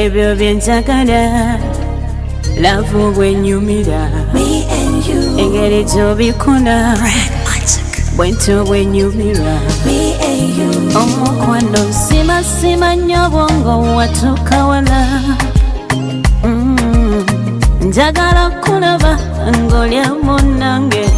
ebyo byenjagala lavu bwenyumira engeri gyobikola bwento bwenyumira omukwano simasima nnyo bwongo watuka wala mm, njagala kulaba ngaolya munange